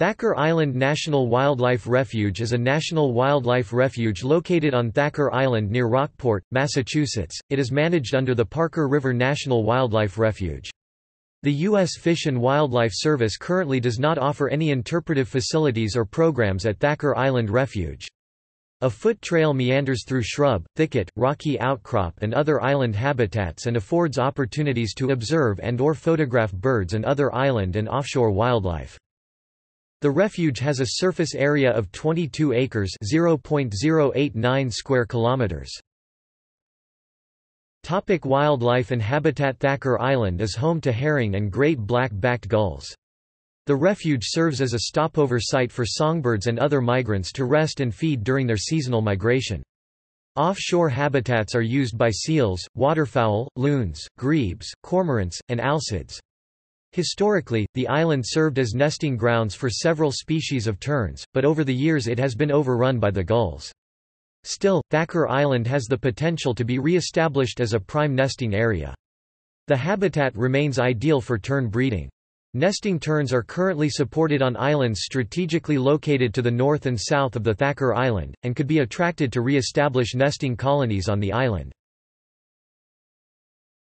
Thacher Island National Wildlife Refuge is a national wildlife refuge located on Thacher Island near Rockport, Massachusetts. It is managed under the Parker River National Wildlife Refuge. The U.S. Fish and Wildlife Service currently does not offer any interpretive facilities or programs at Thacher Island Refuge. A foot trail meanders through shrub, thicket, rocky outcrop and other island habitats and affords opportunities to observe and or photograph birds and other island and offshore wildlife. The refuge has a surface area of 22 acres (0.089 square kilometers). Topic wildlife and habitat Thacher Island is home to herring and great black-backed gulls. The refuge serves as a stopover site for songbirds and other migrants to rest and feed during their seasonal migration. Offshore habitats are used by seals, waterfowl, loons, grebes, cormorants, and alcids. Historically, the island served as nesting grounds for several species of terns, but over the years it has been overrun by the gulls. Still, Thacher Island has the potential to be re-established as a prime nesting area. The habitat remains ideal for tern breeding. Nesting terns are currently supported on islands strategically located to the north and south of the Thacher Island, and could be attracted to re-establish nesting colonies on the island.